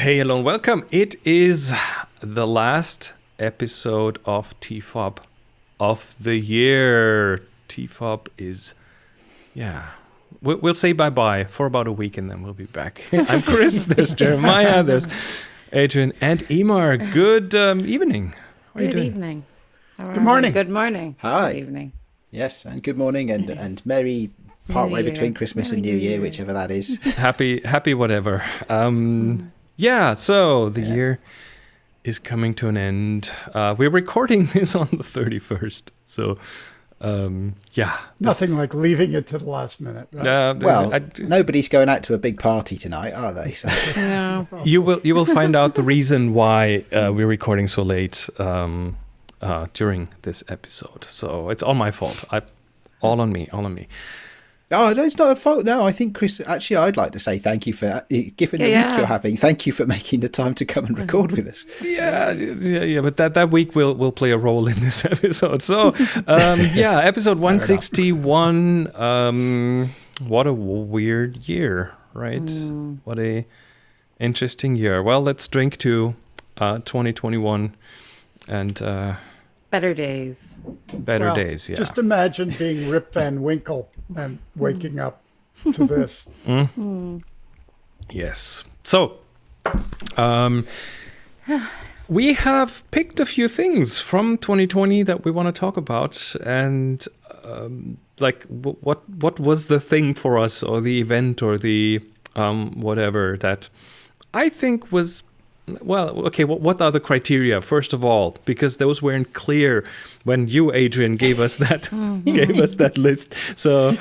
Hey, hello, and welcome. It is the last episode of TFOP of the year. TFOP is, yeah. we- We'll say bye bye for about a week and then we'll be back. I'm Chris, there's Jeremiah, there's Adrian, and Emar. Good um, evening. How are you Good doing? evening. How are Good morning. you? Good morning. Hi. Good evening. Yes, and good morning and, and merry partway between Christmas and Merry New New Year, Year. whichever that is. Happy, happy, whatever. Um, yeah, so the year is coming to an end. Uh, we're recording this on the 31st. So, um, yeah. this- Nothing like leaving it to the last minute. right? Uh, Well, I- nobody's going out to a big party tonight, are they? So, No. you will you will find out the reason why uh, we're recording so late um, uh, during this episode. So it's all my fault. I, all on me. All on me. Oh, no, it's not a fault. No, I think Chris. Actually, I'd like to say thank you for uh, given the Yeah, week yeah. you're having. Thank you for making the time to come and record with us. Yeah, yeah, yeah. But that, that week will will play a role in this episode. So, um, yeah, episode one sixty one. Um, what a weird year, right? What a interesting year. Well, let's drink to uh, twenty twenty one and uh, Better days. better Well, days. Yeah. Just imagine being Rip Van Winkle and waking up to this. Yes. So, um, we have picked a few things from 2020 that we want to talk about, and um, like, what what was the thing for us, or the event, or the um, whatever that I think was. Well, okay. What, what are the criteria? First of all, because those weren't clear when you, Adrian, gave us that mm-hmm. gave us that list. So,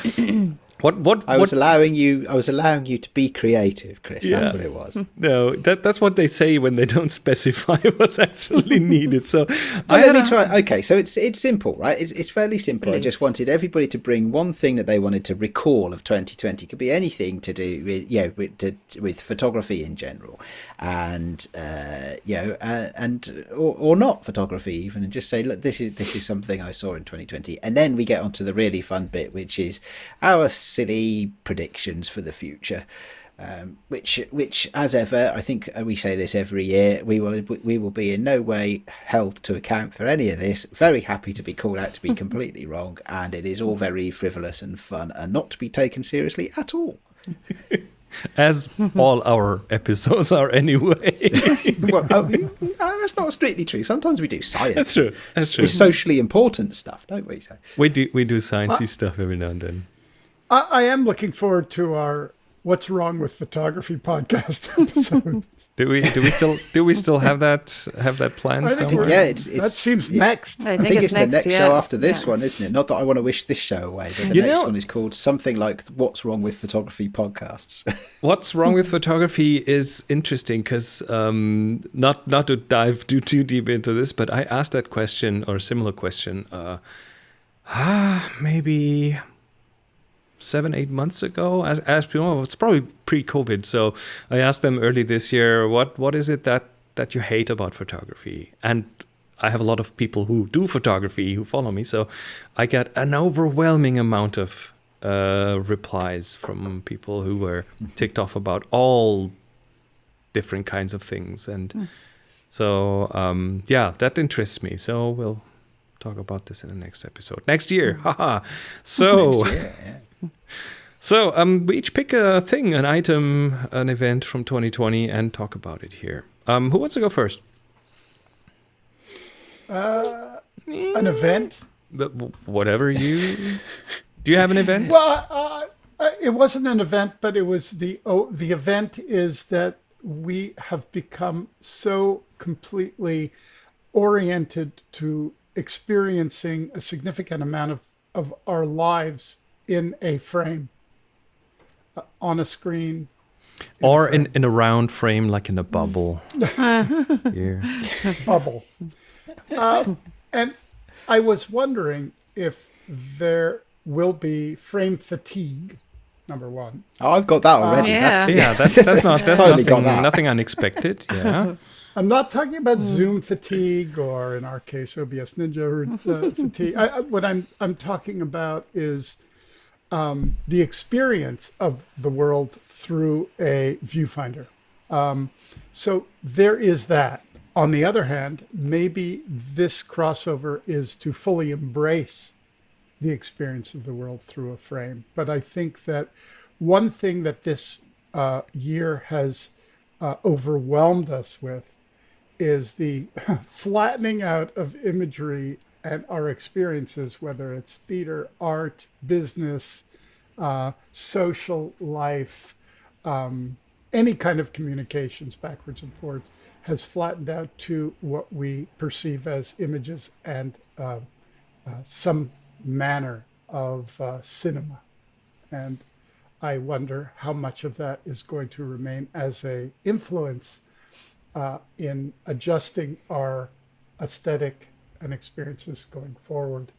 what what I what was allowing you. I was allowing you to be creative, Chris. Yeah. That's what it was. No, that that's what they say when they don't specify what's actually needed. So I Well, let me try. Okay, so it's it's simple, right? It's it's fairly simple. I just wanted everybody to bring one thing that they wanted to recall of 2020. It could be anything to do with you know with to, with photography in general, and uh, you know uh, and or, or not photography even, and just say look, this is this is something I saw in 2020, and then we get onto the really fun bit, which is our silly predictions for the future um, which which as ever I think uh, we say this every year we will we will be in no way held to account for any of this very happy to be called out to be completely wrong and it is all very frivolous and fun and not to be taken seriously at all as all our episodes are anyway. well oh, uh, that's not strictly true sometimes we do science That's true. That's true. it's socially important stuff don't we so We do we do sciencey stuff every now and then. I, I am looking forward to our What's Wrong with Photography podcast episode. Do we do we still do we still have that have that planned I think yeah it's, it's that seems yeah. next. I I think, think, it's, it's, the next yeah. show after this Yeah. one, isn't it? Not that I want to wish this show away, but the You next know- one is called something like "What's Wrong with Photography" podcasts. What's wrong with photography is interesting because um, not not to dive too too deep into this, but I asked that question or a similar question, uh, ah, maybe seven eight months ago. As as oh, it's probably pre-COVID, so I asked them early this year, what what is it that that you hate about photography? And I have a lot of people who do photography who follow me, so I get an overwhelming amount of uh, replies from people who were ticked off about all different kinds of things, and so um, yeah, that interests me. So we'll talk about this in the next episode next year. Haha. So. Year, yeah. So um, we each pick a thing, an item, an event from 2020, and talk about it here. Um, who wants to go first? An event. But whatever you. Do you have an event? Well, uh, uh, it wasn't an event, but it was the oh, the event is that we have become so completely oriented to experiencing a significant amount of, of our lives in a frame, uh, on a screen. or in, in a round frame, like in a bubble. Here. bubble. Uh, and I was wondering if there will be frame fatigue, number one. Oh, I've got that already. yeah. That's, Yeah, that's that's not that's Totally nothing that. nothing unexpected. Yeah. I'm not talking about Zoom fatigue or, in our case, OBS Ninja uh, fatigue. I, I, what I'm I'm talking about is um, the experience of the world through a viewfinder. Um, so there is that. On the other hand, maybe this crossover is to fully embrace the experience of the world through a frame. But I think that one thing that this uh, year has uh, overwhelmed us with is the flattening out of imagery and our experiences, whether it's theater, art, business, uh, social life, um, any kind of communications backwards and forwards, has flattened out to what we perceive as images and uh, uh, some manner of uh, cinema. And I wonder how much of that is going to remain as a influence uh, in adjusting our aesthetic and experiences going forward.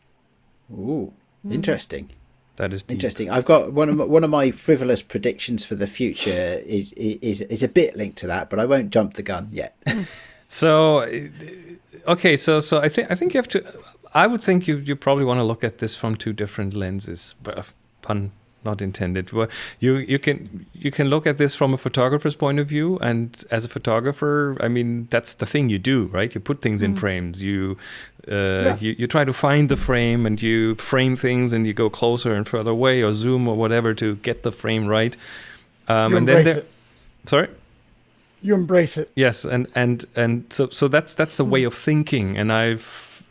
Ooh, interesting. That is deep. Interesting. I've got one of my, one of my frivolous predictions for the future is is is a bit linked to that, but I won't jump the gun yet. So, okay, so so I think I think you have to. I would think you you probably want to look at this from two different lenses. but, uh, Pun not intended. Well, you you can you can look at this from a photographer's point of view, and as a photographer, I mean that's the thing you do, right? You put things in frames. You uh, you you try to find the frame, and you frame things, and you go closer and further away, or zoom or whatever to get the frame right. Um, and then there, it. sorry. You embrace it. Yes, and and and so so that's that's the way of thinking, and I've,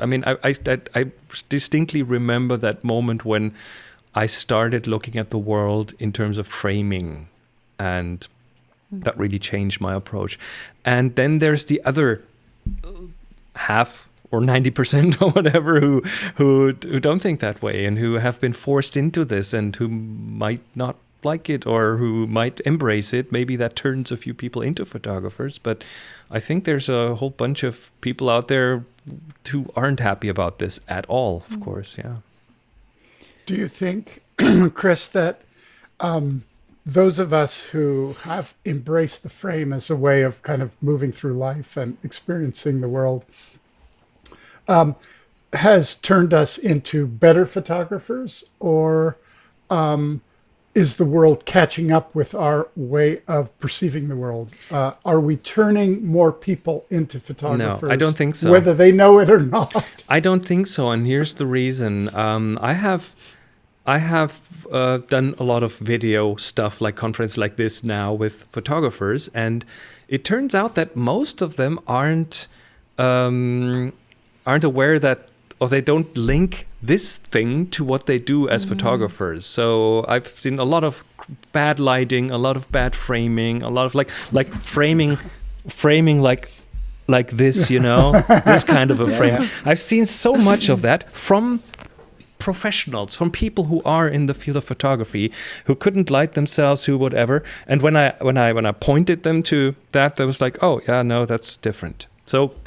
I mean, I I I I distinctly remember that moment when I started looking at the world in terms of framing, and mm-hmm. that really changed my approach. And then there's the other half or 90% or whatever who who who don't think that way and who have been forced into this and who might not like it or who might embrace it. Maybe that turns a few people into photographers but i think there's a whole bunch of people out there who aren't happy about this at all of mm-hmm. course yeah Do you think, Chris, that um, those of us who have embraced the frame as a way of kind of moving through life and experiencing the world um, has turned us into better photographers, or um, is the world catching up with our way of perceiving the world? Uh, are we turning more people into photographers? No, I don't think so. Whether they know it or not. I don't think so, and here's the reason. Um, I have, I have uh, done a lot of video stuff, like conference like this now with photographers, and it turns out that most of them aren't um, aren't aware that or they don't link this thing to what they do as photographers. So I've seen a lot of bad lighting, a lot of bad framing, a lot of like like framing framing like like this, you know, this kind of a frame. I've seen so much of that from professionals, from people who are in the field of photography, who couldn't light themselves, who whatever. And when I when I when I pointed them to that, they was like, "Oh, yeah, no, that's different." So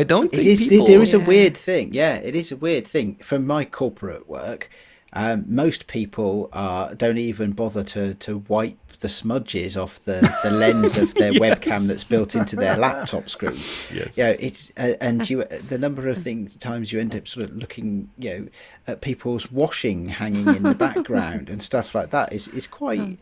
I don't think is. people. There is a Yeah. weird thing. Yeah, it is a weird thing. From my corporate work, um, most people uh, don't even bother to to wipe the smudges off the, the lens of their webcam that's built into their laptop screen. Yes. Yeah, it's uh, and you the number of things times you end up sort of looking, you know, at people's washing hanging in the background and stuff like that is is quite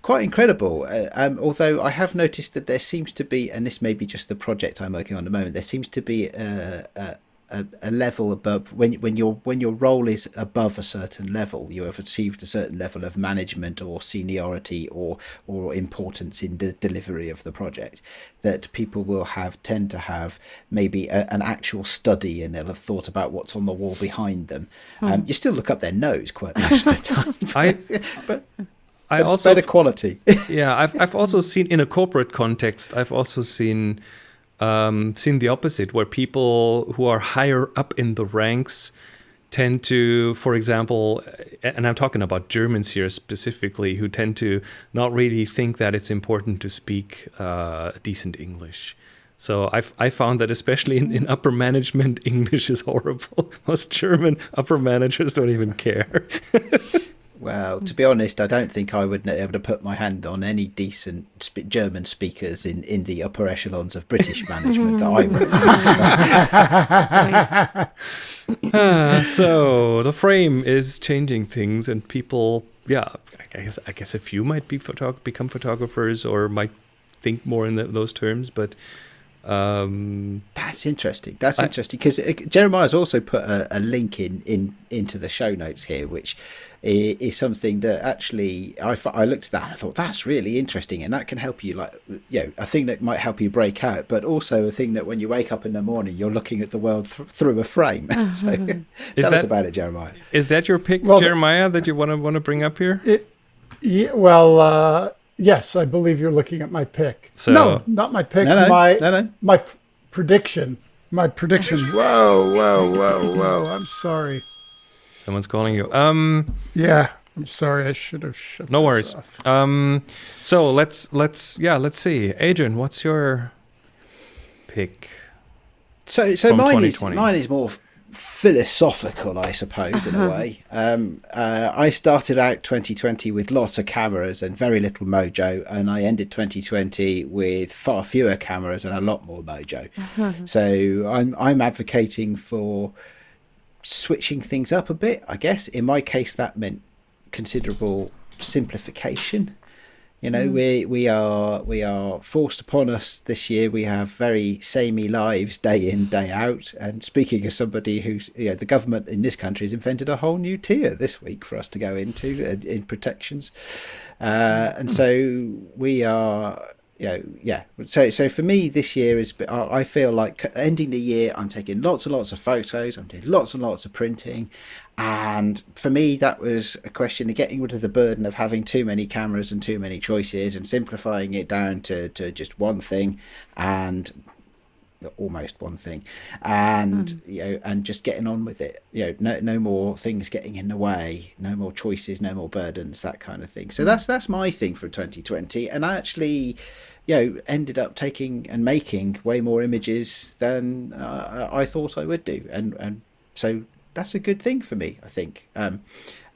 quite incredible. Uh, um, although I have noticed that there seems to be, and this may be just the project I'm working on at the moment, there seems to be a, a, a, a level above when when your when your role is above a certain level, you have achieved a certain level of management or seniority or or importance in the delivery of the project. That people will have tend to have maybe a, an actual study and they'll have thought about what's on the wall behind them. Um, you still look up their nose quite much of the time. I but I also better quality. yeah, I've I've also seen in a corporate context. I've also seen um, seen the opposite, where people who are higher up in the ranks tend to, for example, and I'm talking about Germans here specifically, who tend to not really think that it's important to speak uh, decent English. So I've I found that especially in, in upper management, English is horrible. Most German upper managers don't even care. Well, to be honest, I don't think I would be able to put my hand on any decent sp- German speakers in, in the upper echelons of British management that I work with. Ah, so the frame is changing things, and people, yeah, I guess I guess a few might be photog- become photographers, or might think more in the, those terms, but um, That's interesting. That's I- interesting because Jeremiah's also put a, a link in, in into the show notes here, which i- is something that actually I, I looked at that and I thought that's really interesting, and that can help you like you know a thing that might help you break out, but also a thing that when you wake up in the morning you're looking at the world th- through a frame. so tell us that- about it, Jeremiah. is that your pick, Well, Jeremiah, that you want to want to bring up here? It, yeah, well, uh, yes, I believe you're looking at my pick. So- no, not my pick. No, no, my no, no. my p- prediction. My prediction. Whoa, whoa, whoa, whoa! I'm sorry. Someone's calling you. Um, Yeah, I'm sorry. I should have shut. no worries. off. Um, so let's let's yeah, let's see. Adrian, what's your pick? So, so From mine is mine is more f- philosophical, I suppose, in a way. Um, uh, I started out 2020 with lots of cameras and very little mojo, and I ended 2020 with far fewer cameras and a lot more mojo. So, I'm I'm advocating for switching things up a bit. I guess in my case that meant considerable simplification. You know, we we are we are forced upon us this year. We have very samey lives day in day out. And speaking as somebody who's you know, the government in this country has invented a whole new tier this week for us to go into uh, in protections, uh, and so we are. You know, yeah. So, so for me, this year is. I feel like ending the year. I'm taking lots and lots of photos. I'm doing lots and lots of printing, and for me, that was a question of getting rid of the burden of having too many cameras and too many choices and simplifying it down to, to just one thing and almost one thing. And you know and just getting on with it. You know no no more things getting in the way. No more choices no more burdens that kind of thing. So that's that's my thing for 2020 and i actually you know ended up taking and making way more images than uh, i thought i would do. And and so that's a good thing for me i think. Um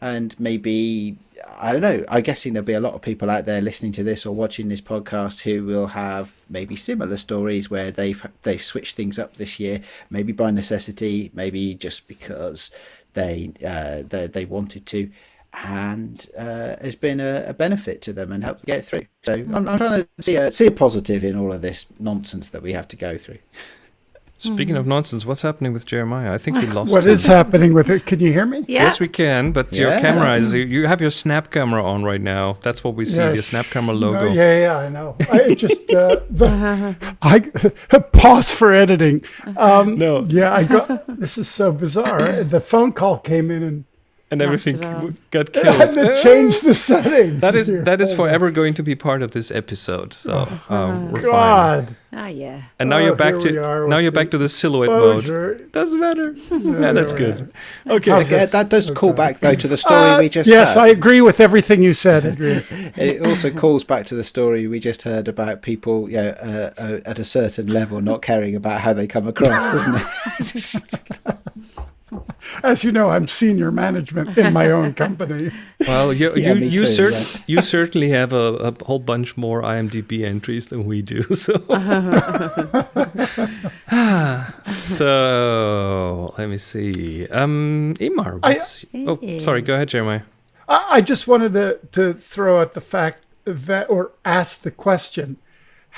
and maybe I don't know. I'm guessing there'll be a lot of people out there listening to this or watching this podcast who will have maybe similar stories where they've they've switched things up this year, maybe by necessity, maybe just because they uh, they, they wanted to, and uh, has been a, a benefit to them and helped get through. So I'm, I'm trying to see a see a positive in all of this nonsense that we have to go through. Speaking of nonsense, what's happening with Jeremiah? I think we lost What him. is happening with it? Can you hear me? Yeah. Yes, we can, but your camera is you have your snap camera on right now. That's what we see, Yeah, the snap camera No, logo. yeah, yeah, I know. I just uh, the, I pause for editing. Um, No. Yeah, I got. This is so bizarre. The phone call came in and And everything it off. got I had killed. to change the settings. That is here. that is Oh, forever going to be part of this episode. So um, we're fine. God. Oh, yeah. And now Oh, you're back to now you're back the to the silhouette mode. Doesn't matter. Yeah, that's good. Okay. Okay, this? that does call back though to the story Uh, we just yes, heard. I agree with everything you said, Adrian. it also calls back to the story we just heard about people, you know, uh, uh, at a certain level not caring about how they come across, doesn't it? As you know, I'm senior management in my own company. Well, you Yeah, you me you, too, cer- yeah. you certainly have a, a whole bunch more IMDb entries than we do. So so let me see. Um, Imar, I- what's, oh sorry, go ahead, Jeremiah. I, I just wanted to, to throw out the fact that, or ask the question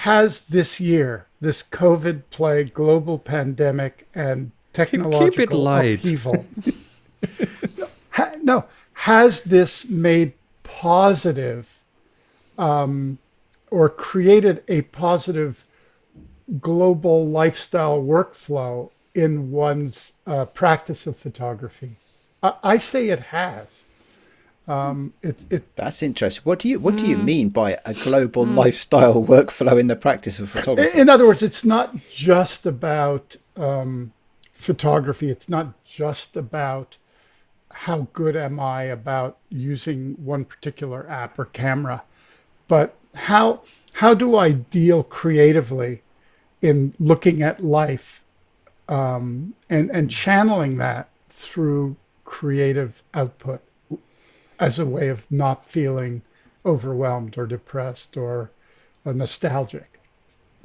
Has this year, this COVID plague, global pandemic, and technological light. upheaval, ha, no, has this made positive um, or created a positive global lifestyle workflow in one's uh, practice of photography? I, I say it has. Um, it, it, That's interesting. What do you what do you mean by a global lifestyle workflow in the practice of photography? in other words, it's not just about um, photography. It's not just about how good am I about using one particular app or camera, but how how do I deal creatively in looking at life um, and and channeling that through creative output as a way of not feeling overwhelmed or depressed or nostalgic.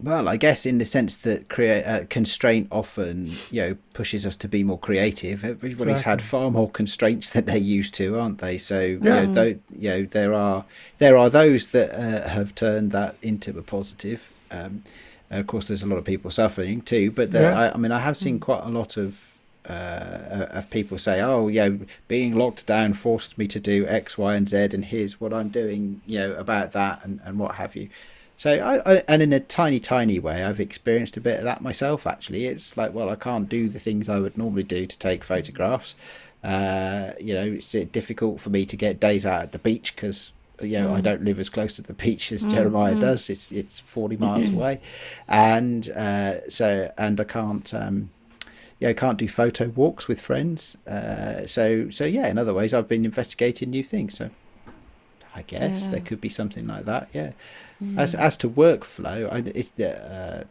Well, I guess in the sense that create uh, constraint often, you know, pushes us to be more creative. Everybody's had far more constraints than they're used to, aren't they? So, you, know, though, you know, there are there are those that uh, have turned that into a positive. Um, of course, there's a lot of people suffering too. But there, Yeah. I, I mean, I have seen quite a lot of uh, of people say, "Oh, yeah, being locked down forced me to do X, Y, and Z, and here's what I'm doing, you know, about that, and, and what have you." So, I, I and in a tiny, tiny way, I've experienced a bit of that myself. Actually, it's like, well, I can't do the things I would normally do to take photographs. Uh, you know, it's uh, difficult for me to get days out at the beach because you know I don't live as close to the beach as Jeremiah does. It's it's forty miles away, and uh, so and I can't. Um, yeah, can't do photo walks with friends. Uh, so, so yeah. In other ways, I've been investigating new things. So, I guess Yeah. there could be something like that. Yeah. As as to workflow, I, it's uh,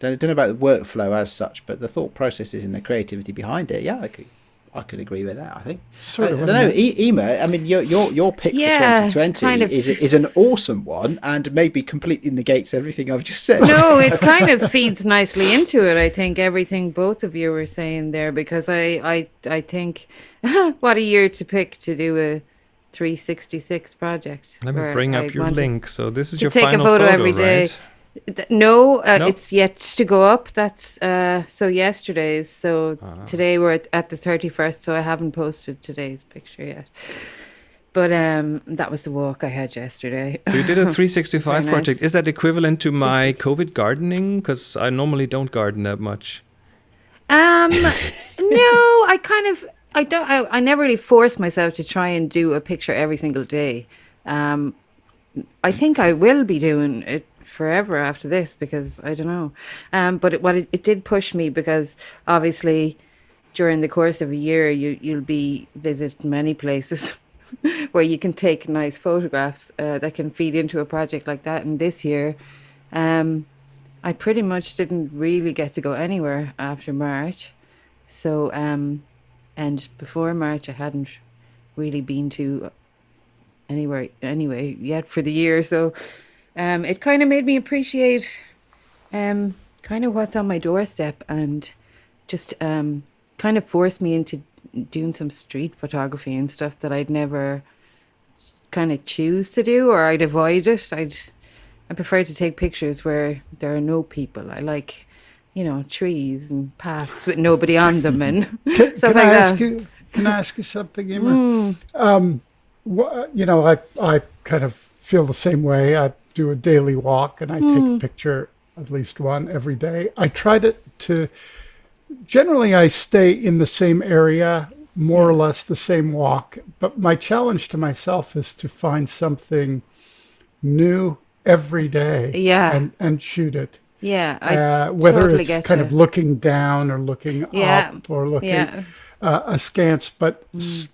don't, don't know about the workflow as such, but the thought processes and the creativity behind it. Yeah, I could I could agree with that. I think. Sort I, of. I don't know, e- Ema. I mean, your your your pick Yeah, for 2020 kind of. is is an awesome one, and maybe completely negates everything I've just said. No, it kind of feeds nicely into it. I think everything both of you were saying there because I I I think what a year to pick to do a 366 project. Let me bring I up your link. So this is your take a final photo photo, every day. right? No, uh, No? it's yet to go up. That's uh, so yesterday's. So Ah. today we're at, at the 31st, so I haven't posted today's picture yet. But um, that was the walk I had yesterday. So you did a 365 nice. project. Is that equivalent to my COVID gardening? Because I normally don't garden that much. Um, no, I kind of, I don't, I, I never really force myself to try and do a picture every single day. Um, I think I will be doing it forever after this because I don't know. Um, but it, what it, it did push me because obviously during the course of a year you you'll be visit many places where you can take nice photographs uh, that can feed into a project like that. And this year, um, I pretty much didn't really get to go anywhere after March. So, um, and before March, I hadn't really been to anywhere anyway yet for the year. So, um, it kind of made me appreciate, um, kind of what's on my doorstep and just, um, kind of forced me into doing some street photography and stuff that I'd never kind of choose to do or I'd avoid it. I'd, I prefer to take pictures where there are no people. I like, you know, trees and paths with nobody on them and Can, stuff can I like ask that. you? Can I ask you something, Emer? Um, wha- you know, I I kind of feel the same way. I do a daily walk, and I take a picture, at least one every day. I try to to. Generally, I stay in the same area, more or less the same walk. But my challenge to myself is to find something new every day. Yeah. and and shoot it Yeah, I uh, whether totally it's kind you. of looking down or looking Yeah, up or looking yeah. uh, askance, but s-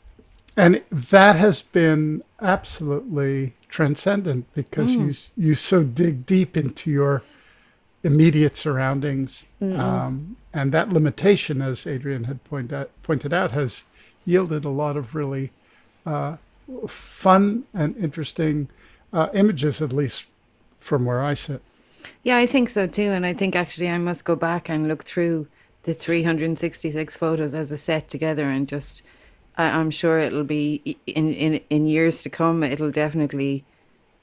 and that has been absolutely transcendent because you you so dig deep into your immediate surroundings, um, and that limitation, as Adrian had pointed out, pointed out, has yielded a lot of really uh, fun and interesting uh, images, at least from where I sit. Yeah, I think so too. And I think actually I must go back and look through the 366 photos as a set together and just, I, I'm sure it'll be in, in, in years to come, it'll definitely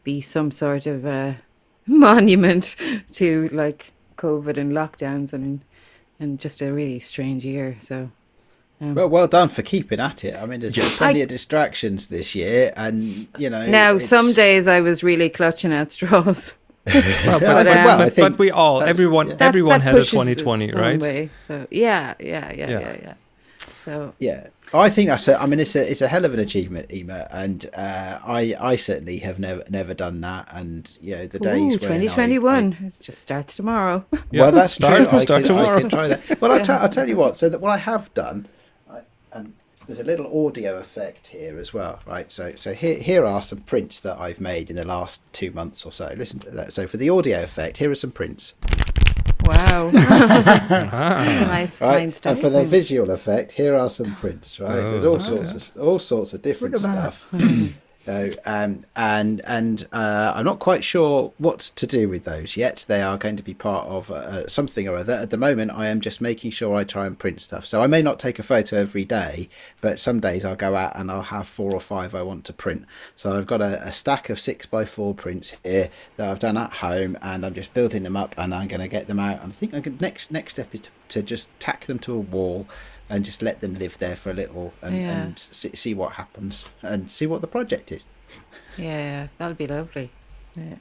be some sort of uh, a monument to like COVID and lockdowns and, and just a really strange year. So, um. Well, well done for keeping at it. I mean, there's been Yes. plenty I- of distractions this year, and you know. now it's- some days I was really clutching at straws. Well, but, but, but, um, but- but we all, everyone, yeah. That- everyone that had a 2020, right? way. So yeah, yeah, yeah, Yeah. yeah, yeah. So Yeah, I think that's. A, I mean, it's a it's a hell of an achievement, Ema, and uh, I I certainly have never never done that. And you know, the days Ooh, when I- 2021. Just starts tomorrow. Yeah. Well, that's Start- true. I start could, I tomorrow. could try that. Well, I'll, tell you what. So that what I have done, I, and there's a little audio effect here as well, right? So so here here are some prints that I've made in the last two months or so. Listen to that. So for the audio effect, here are some prints. Wow. That's a nice Right, fine stuff. and for the visual effect, here are some prints. Right, Oh, there's all oh, sorts of all sorts of different Look at that. stuff. So, um, and and uh, I'm not quite sure what to do with those yet. They are going to be part of uh, something or other. At the moment, I am just making sure I try and print stuff. So I may not take a photo every day, but some days I'll go out and I'll have four or five I want to print. So I've got a, a stack of six by four prints here that I've done at home, and I'm just building them up, and I'm going to get them out. I think I can, next next step is to, to just tack them to a wall and just let them live there for a little and, Yeah. and see, see what happens and see what the project is. Yeah, that'll be lovely. Yeah.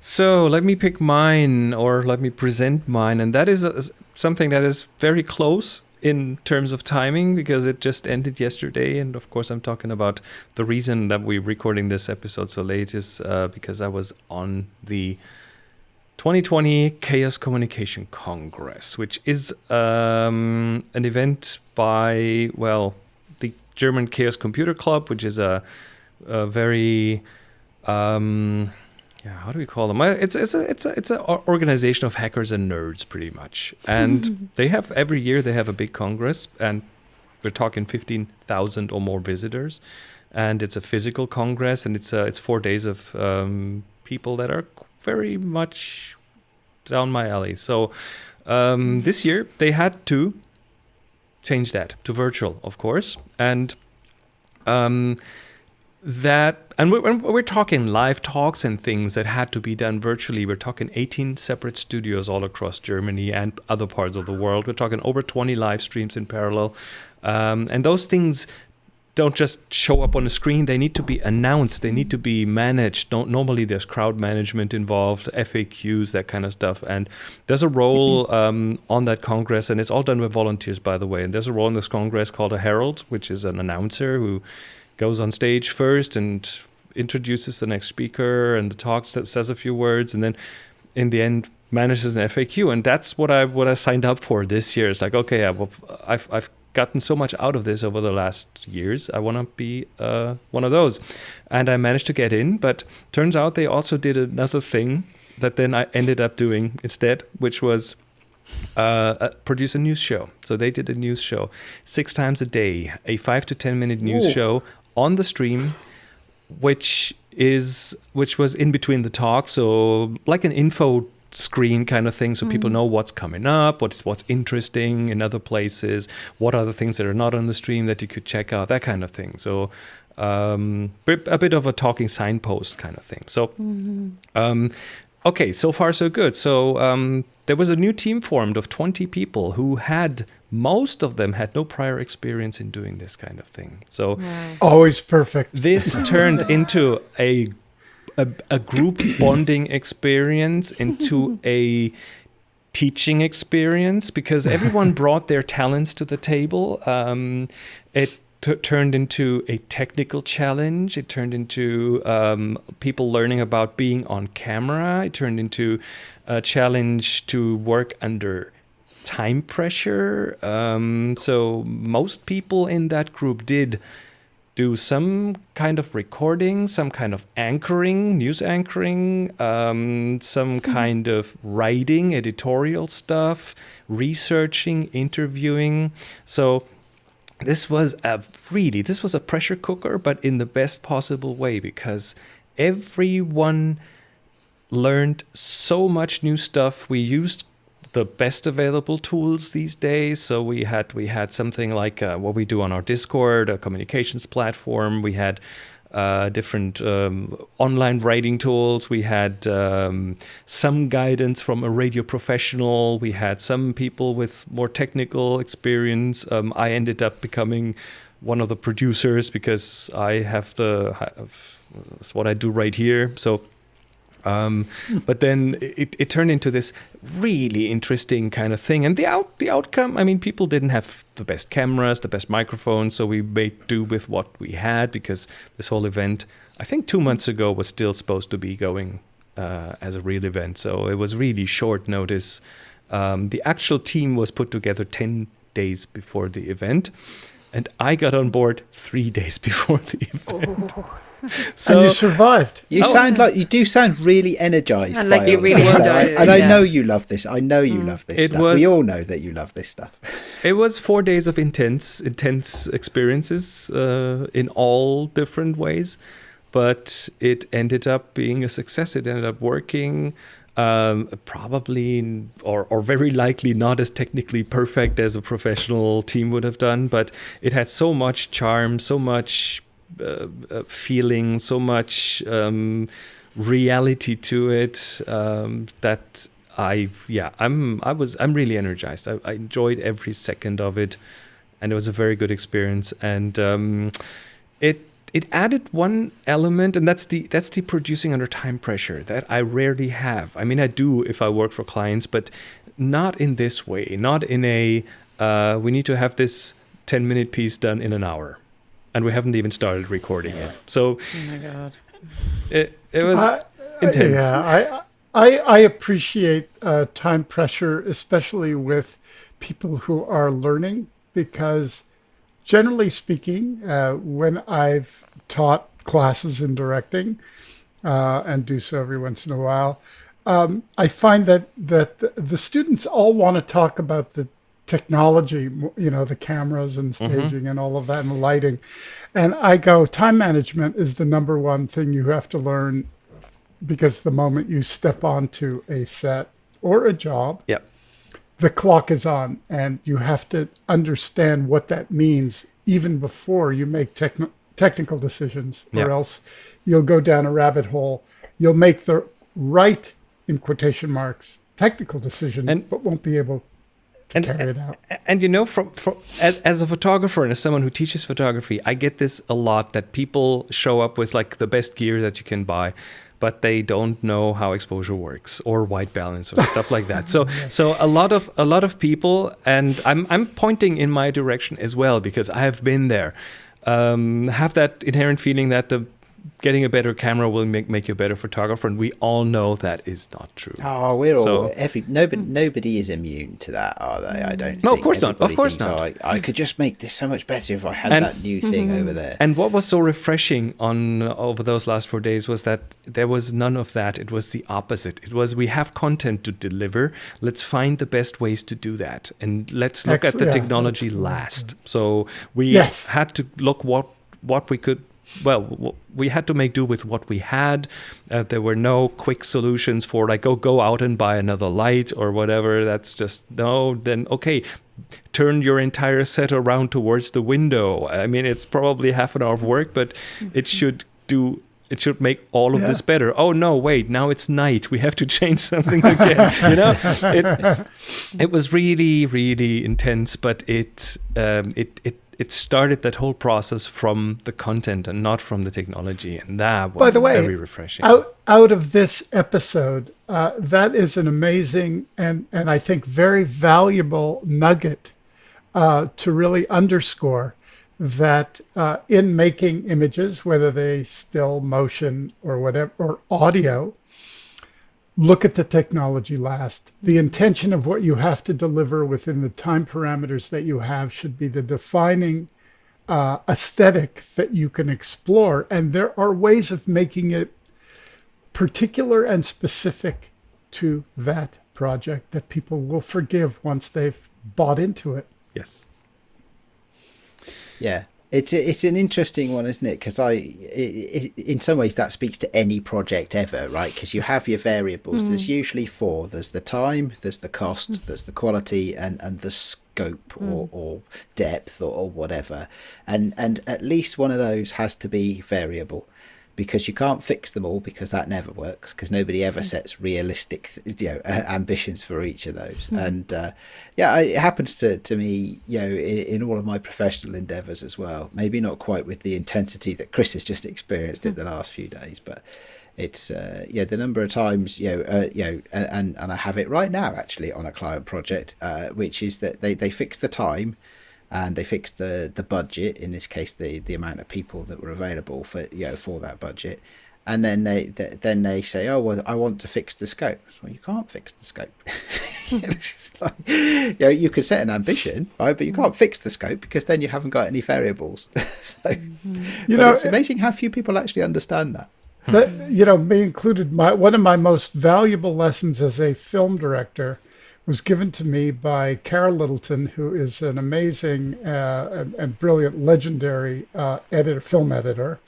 So let me pick mine, or let me present mine, and that is a, something that is very close in terms of timing because it just ended yesterday, and of course I'm talking about the reason that we're recording this episode so late is uh, because I was on the 2020 Chaos Communication Congress, which is um, an event by well the German Chaos Computer Club, which is a, a very um, yeah, how do we call them? It's it's a it's a it's an organization of hackers and nerds, pretty much. And they have every year they have a big congress, and we're talking fifteen thousand or more visitors. And it's a physical congress, and it's uh, it's four days of um, people that are very much down my alley. So um, this year they had to change that to virtual, of course, and um, that and we're, we're talking live talks and things that had to be done virtually. We're talking 18 separate studios all across germany and other parts of the world. We're talking over 20 live streams in parallel. Um, and those things don't just show up on the screen. They need to be announced. They need to be managed. Don't, normally there's crowd management involved faqs that kind of stuff. And there's a role um, on that congress and it's all done with volunteers by the way. And there's a role in this congress called a herald which is an announcer who goes on stage first and introduces the next speaker and the talks that says a few words and then in the end manages an FAQ and that's what I what I signed up for this year. It's like okay, yeah, well, I've I've gotten so much out of this over the last years. I want to be uh, one of those, and I managed to get in. But turns out they also did another thing that then I ended up doing instead, which was uh, uh, produce a news show. So they did a news show six times a day, a five to ten minute news Ooh. show on the stream, which is which was in between the talk, so like an info screen kind of thing so people know what's coming up what's what's interesting in other places what are the things that are not on the stream that you could check out that kind of thing so um, bit- a bit of a talking signpost kind of thing so um, okay, so far so good. So um, there was a new team formed of 20 people who had most of them had no prior experience in doing this kind of thing. So Always perfect. this turned into a, a a group bonding experience into a teaching experience because everyone brought their talents to the table. Um, it t- turned into a technical challenge. It turned into um, people learning about being on camera. It turned into a challenge to work under time pressure. Um, so most people in that group did do some kind of recording, some kind of anchoring, news anchoring, um, some kind of writing, editorial stuff, researching, interviewing. So this was a really this was a pressure cooker, but in the best possible way because everyone learned so much new stuff. We used the best available tools these days. So we had we had something like uh, what we do on our Discord, a communications platform. We had uh, different um, online writing tools. We had um, some guidance from a radio professional. We had some people with more technical experience. Um, I ended up becoming one of the producers because I have the have, that's what I do right here. So um, but then it, it turned into this really interesting kind of thing. And the out the outcome, I mean, people didn't have the best cameras, the best microphones, so we made do with what we had because this whole event, I think two months ago, was still supposed to be going uh, as a real event. So it was really short notice. Um, the actual team was put together ten days before the event. and I got on board three days before the event. and you survived. You Oh. sound like you do sound really energized. And like you really this. enjoyed it, And I know you love this. I know you love this It stuff. was- we all know that you love this stuff. It was four days of intense, intense experiences uh, in all different ways, but it ended up being a success. It ended up working. Um, probably or, or very likely not as technically perfect as a professional team would have done, but it had so much charm, so much feeling, so much um, reality to it um, that I yeah I'm I was I'm really energized. I, I enjoyed every second of it, and it was a very good experience. And um, it it added one element, and that's the that's the producing under time pressure that I rarely have. I mean, I do if I work for clients, but not in this way. Not in a uh, we need to have this ten minute piece done in an hour, and we haven't even started recording yet. So Oh my god. it it was I- intense. Yeah, I I, I appreciate uh, time pressure, especially with people who are learning, because generally speaking, uh, when I've taught classes in directing, uh, and do so every once in a while, um, I find that that the, the students all want to talk about the technology, you know, the cameras and mm-hmm. staging and all of that and lighting. And I go, time management is the number one thing you have to learn because the moment you step onto a set or a job, yeah. the clock is on and you have to understand what that means even before you make techn- technical decisions or else you'll go down a rabbit hole you'll make the right in quotation marks technical decision And- but won't be able to And- carry it out. and you know from, from as, as a photographer and as someone who teaches photography i get this a lot that people show up with like the best gear that you can buy but they don't know how exposure works or white balance or stuff like that. So so a lot of a lot of people and i'm i'm pointing in my direction as well because i have been there. Um, have that inherent feeling that the getting a better camera will make, make you a better photographer and we all know that is not true Oh, we're all So- every nobody nobody is immune to that, are they? I don't. No, of think. course not, of course not. "Oh, I, I could just make this so much better if I had And- that new thing over there. And what was so refreshing on uh, over those last four days was that there was none of that. It was the opposite. It was we have content to deliver. Let's find the best ways to do that, and let's look at the Excellent. Yeah, technology last. So we Yes. had to look what what we could. Well, we had to make do with what we had. Uh, there were no quick solutions for like, oh, go out and buy another light or whatever. That's just no. Then okay, turn your entire set around towards the window. I mean, it's probably half an hour of work, but it should do. It should make all of Yeah. this better. Oh no, wait! Now it's night. We have to change something again. you know, it, it was really, really intense, but it um, it it it started that whole process from the content and not from the technology, and that was by the way very refreshing. out out of this episode uh, that is an amazing and and i think very valuable nugget uh, to really underscore that uh, in making images whether they still motion or whatever or audio look at the technology last the intention of what you have to deliver within the time parameters that you have should be the defining uh, aesthetic that you can explore and there are ways of making it particular and specific to that project that people will forgive once they've bought into it. yes. Yeah, it's it's an interesting one, isn't it? Because I, i i in some ways, that speaks to any project ever, right? Because you have your variables. There's hmm. usually four. There's the time, there's the cost, hmm. there's the quality, and and the scope or, hmm. or depth or, or whatever. And and at least one of those has to be variable. Because you can't fix them all, because that never works. Because nobody ever sets realistic, you know, uh, ambitions for each of those. And uh, yeah, it happens to, to me, you know, in, in all of my professional endeavours as well. Maybe not quite with the intensity that Chris has just experienced in the last few days, but it's uh, yeah, the number of times you know, uh, you know, and, and and I have it right now actually on a client project, uh, which is that they they fix the time. And they fixed the, the budget in this case the, the amount of people that were available for you know for that budget, and then they th- then they say oh well I want to fix the scope well you can't fix the scope like, you, know, you could set an ambition, right? But you can't fix the scope because then you haven't got any variables. so, mm-hmm. You know, it's amazing how few people actually understand that. that you know me included my one of my most valuable lessons as a film director was given to me by Carol Littleton, who is an amazing uh, and, and brilliant, legendary uh, editor, film editor,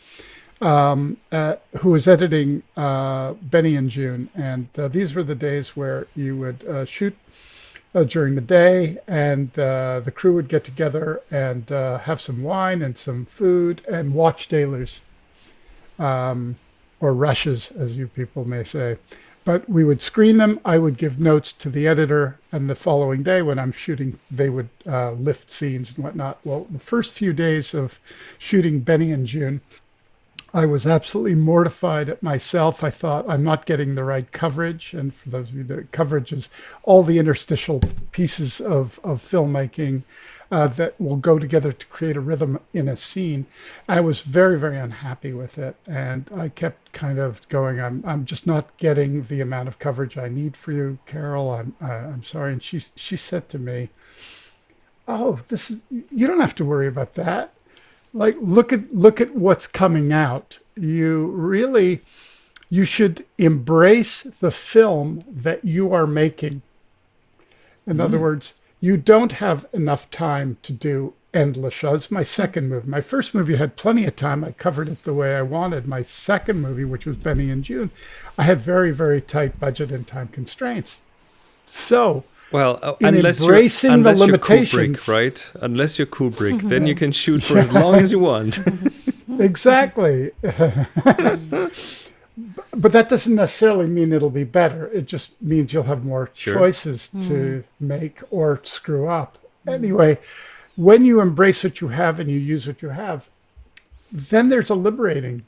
um, uh, who was editing uh, Benny and Joon. And uh, these were the days where you would uh, shoot during the day, and the crew would get together and have some wine and some food and watch dailies um, or rushes, as you people may say. But we would screen them. I would give notes to the editor, and the following day, when I'm shooting, they would uh, lift scenes and whatnot. Well, the first few days of shooting Benny and Joon, I was absolutely mortified at myself. I thought I'm not getting the right coverage. And for those of you that coverage is all the interstitial pieces of, of filmmaking uh, that will go together to create a rhythm in a scene. I was very, very unhappy with it. And I kept kind of going, I'm, I'm just not getting the amount of coverage I need for you, Carol. I'm, uh, I'm sorry. And she, she said to me, Oh, this is, you don't have to worry about that like look at look at what's coming out you really you should embrace the film that you are making in other words you don't have enough time to do endless shows my second movie my first movie had plenty of time i covered it the way i wanted my second movie which was Benny and Joon i had very very tight budget and time constraints so Well, uh, unless embracing you're, the unless you're limitations. Kubrick, right? Unless you're Kubrick, then you can shoot for as long as you want. exactly. but that doesn't necessarily mean it'll be better. It just means you'll have more Sure. choices to hmm. make or screw up. Anyway, when you embrace what you have and you use what you have, then there's a liberating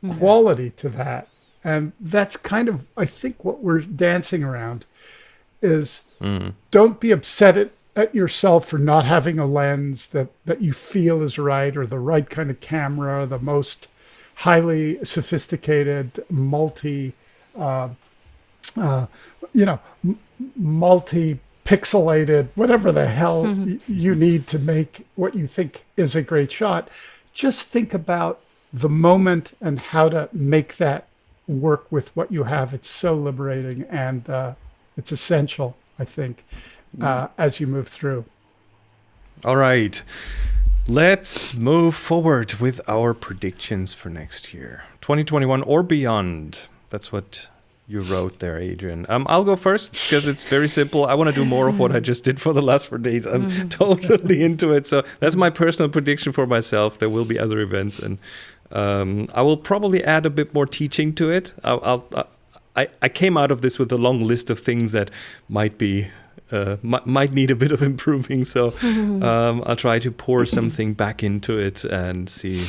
hmm. quality to that. And that's kind of, I think, what we're dancing around is hmm. don't be upset at, at yourself for not having a lens that, that you feel is right or the right kind of camera, or the most highly sophisticated, multi, uh, uh, you know, multi pixelated, whatever the hell y- you need to make what you think is a great shot. Just think about the moment and how to make that work with what you have. It's so liberating and uh, it's essential, I think, uh, as you move through. All right. Let's move forward with our predictions for next year 2021 or beyond. That's what you wrote there, Adrian. Um, I'll go first because it's very simple. I want to do more of what I just did for the last four days. I'm totally into it. So that's my personal prediction for myself. There will be other events, and um, I will probably add a bit more teaching to it. I'll, I'll, I, I came out of this with a long list of things that might be uh, might, might need a bit of improving. So um, I'll try to pour something back into it and see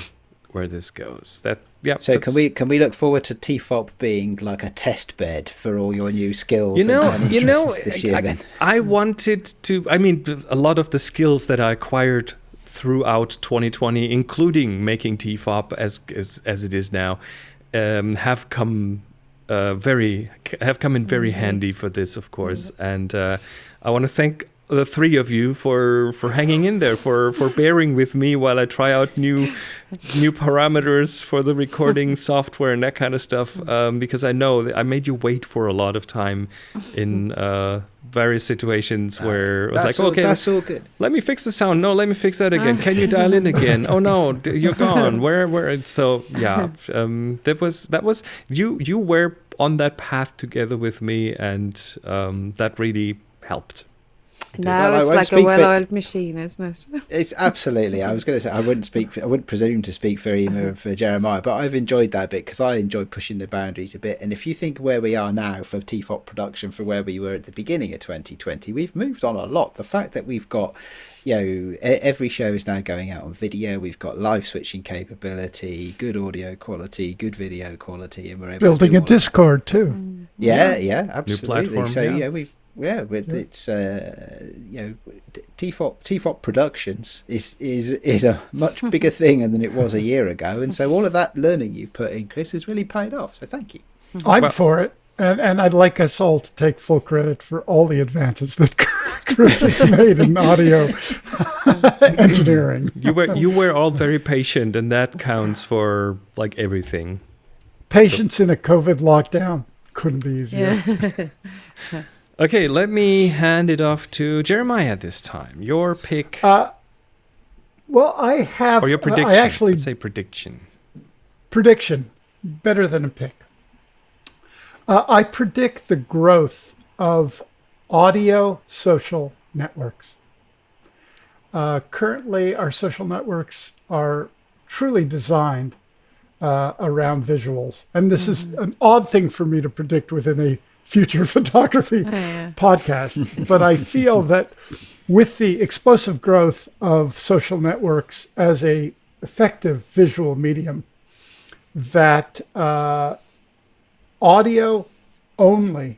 where this goes. That yeah. So can we can we look forward to TFOP being like a test bed for all your new skills? You know, and, and you know, this year. I, then I wanted to. I mean, a lot of the skills that I acquired throughout 2020, including making TFOP as as, as it is now, um, have come uh, very have come in very handy for this, of course. And uh, I want to thank the three of you for for hanging in there, for for bearing with me while I try out new new parameters for the recording software and that kind of stuff. Um, because I know that I made you wait for a lot of time in uh, various situations where it was like, all, okay, that's all good. let me fix the sound. No, let me fix that again. Can you dial in again? Oh no, you're gone. Where, where? So yeah, um, that was that was you. You were on that path together with me, and um, that really helped. Now Well, it's like a well-oiled machine, isn't it? It's absolutely. I was going to say I wouldn't speak. For, I wouldn't presume to speak for Ema and for Jeremiah, but I've enjoyed that bit because I enjoy pushing the boundaries a bit. And if you think where we are now for TFOP production for where we were at the beginning of 2020, we've moved on a lot. The fact that we've got, you know, e- every show is now going out on video. We've got live switching capability, good audio quality, good video quality, and we're able to Building do a all of Discord too. yeah, mm. yeah, absolutely. platform, so yeah. yeah, we yeah, with it's uh, you know TFOP TFOP Productions is is is a much bigger thing than it was a year ago, and so all of that learning you've put in, Chris, has really paid off. So thank you. I'm Well- for it. And, and I'd like us all to take full credit for all the advances that Chris has made in audio engineering. You were you were all very patient, and that counts for like everything. Patience in a COVID lockdown couldn't be easier. Yeah. Okay, let me hand it off to Jeremiah this time. Your pick Uh, well, I have or your uh, prediction. I actually Let's say prediction. prediction better than a pick. Uh, I predict the growth of audio social networks. Uh, currently, our social networks are truly designed uh, around visuals, and this is an odd thing for me to predict within a future photography yeah. podcast. but I feel that with the explosive growth of social networks as a effective visual medium, that uh, audio only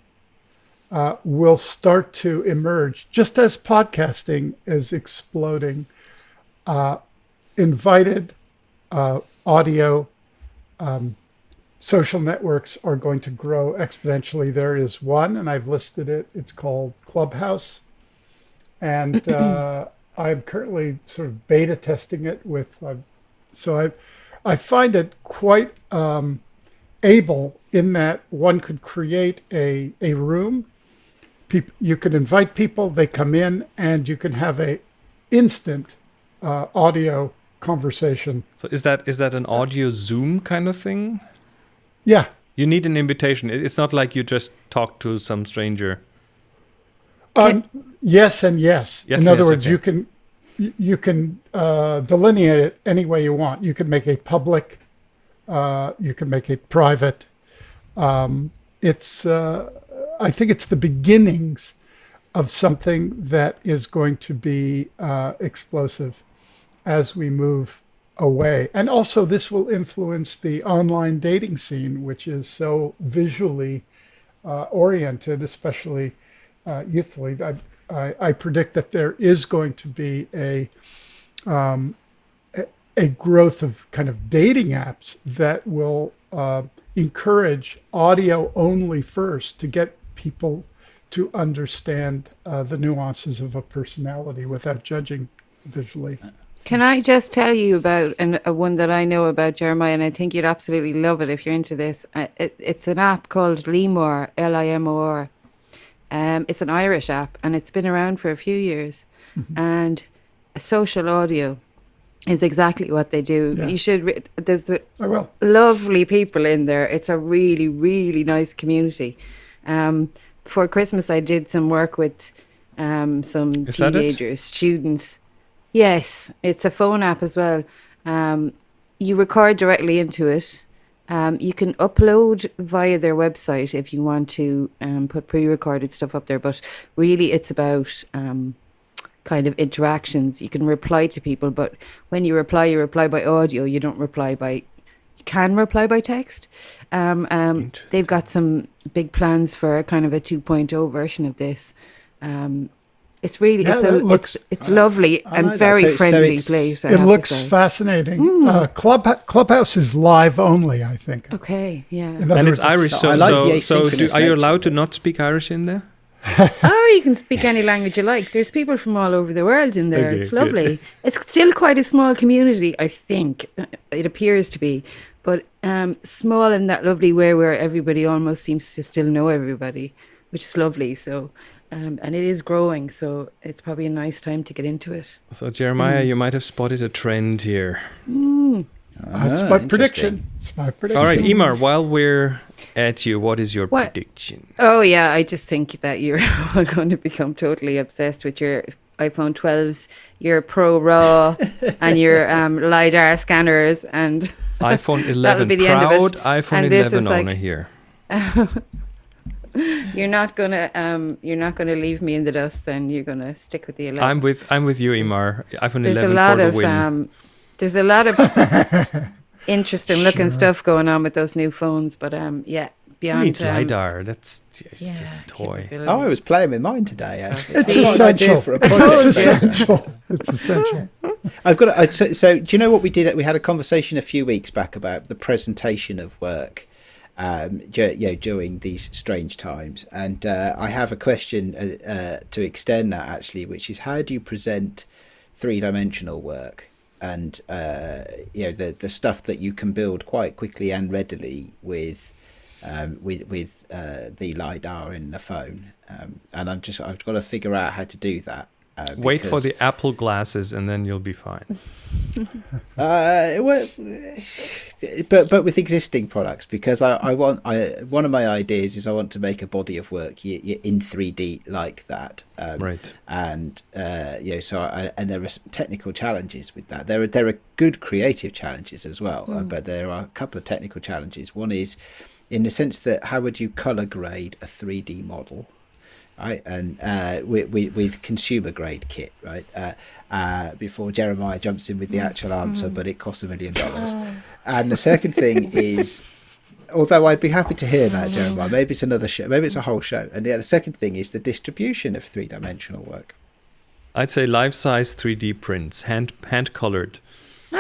uh, will start to emerge, just as podcasting is exploding. Uh, invited uh, audio um, social networks are going to grow exponentially. There is one, and I've listed it. It's called Clubhouse, and uh, I'm currently sort of beta testing it with. Uh, so I, I find it quite um, able in that one could create a a room. Peop you could invite people. They come in, and you can have a instant uh, audio conversation. So is that is that an audio Zoom kind of thing? Yeah, You need an invitation. It's not like you just talk to some stranger. Um, yes and yes. Yes, In other yes, words, okay. you can you- you can uh, delineate it any way you want. You can make a public. Uh, you can make it private. Um, it's. Uh, I think it's the beginnings of something that is going to be uh, explosive as we move away. And also, this will influence the online dating scene, which is so visually uh, oriented, especially uh, youthfully. I, I, I predict that there is going to be a, um, a growth of kind of dating apps that will uh, encourage audio only first to get people to understand uh, the nuances of a personality without judging visually. Can I just tell you about an, a one that I know about Jeremiah, and I think you'd absolutely love it if you're into this. It, it's an app called Limor, L-I-M-O-R. Um, it's an Irish app, and it's been around for a few years. And social audio is exactly what they do. Yeah. You should. Re- there's the lovely people in there. It's a really, really nice community. Um, for Christmas, I did some work with um, some Is teenagers, students. Yes, it's a phone app as well. Um, you record directly into it. Um, you can upload via their website if you want to um, put pre-recorded stuff up there. But really, it's about um, kind of interactions. You can reply to people, but when you reply, you reply by audio. You don't reply by. You can reply by text. Um, um, they've got some big plans for a kind of a 2.0 version of this. Um, it's really Yeah, it's, that a, looks- it's it's lovely and know very So- so friendly it's- place. I It looks say. fascinating. Uh, Club Clubhouse is live only, I think. Okay, yeah. In other and it's Irish, so so like so, so do, are you allowed to not speak Irish in there? oh, you can speak any language you like. There's people from all over the world in there. Okay, it's lovely. It's still quite a small community, I think. It appears to be. But um, small in that lovely way where everybody almost seems to still know everybody, which is lovely. So, um, and it is growing. So it's probably a nice time to get into it. So Jeremiah, Mm. you might have spotted a trend here. That's Ah, my prediction. It's my prediction. All right, Emar, while we're at you, what is your What? prediction? Oh yeah, I just think that you're going to become totally obsessed with your iPhone 12s, your Pro RAW, and your um, lidar scanners, and iPhone 11, That'll be the end of it. iPhone And this 11 is like- owner here. You're not gonna um, you're not gonna leave me in the dust. Then you're gonna stick with the 11. I'm with I'm with you, Imar. iPhone there's a 11 lot for the of win. um, there's a lot of interesting looking stuff going on with those new phones, but um, yeah, beyond needs um, lidar? That's it's yeah, just a toy. Oh, I was playing with mine today. Actually. It's It's not an idea essential. for a It's essential. It's essential. I've got. A, so, so, do you know what we did? We had a conversation a few weeks back about the presentation of work, um, you know, during these strange times. And uh, I have a question uh, uh, to extend that actually, which is how do you present three dimensional work? And uh, you know the the stuff that you can build quite quickly and readily with um, with with uh, the lidar in the phone, um, and I'm just I've got to figure out how to do that. Uh, Wait for the Apple glasses, and then you'll be fine. Uh, well, but but with existing products because I, I want I one of my ideas is I want to make a body of work y- y- in 3D like that. Um, Right. And uh, you know, so I, and there are some technical challenges with that. There are there are good creative challenges as well, uh, but there are a couple of technical challenges. One is in the sense that how would you color grade a 3D model? Right? And uh, with, with, with consumer grade kit, right? Uh, uh, before Jeremiah jumps in with the actual answer, but it costs a million dollars. And the second thing is, although I'd be happy to hear that, Jeremiah, maybe it's another show, maybe it's a whole show. And yeah, the second thing is the distribution of three dimensional work. I'd say life-size 3D prints, hand hand colored.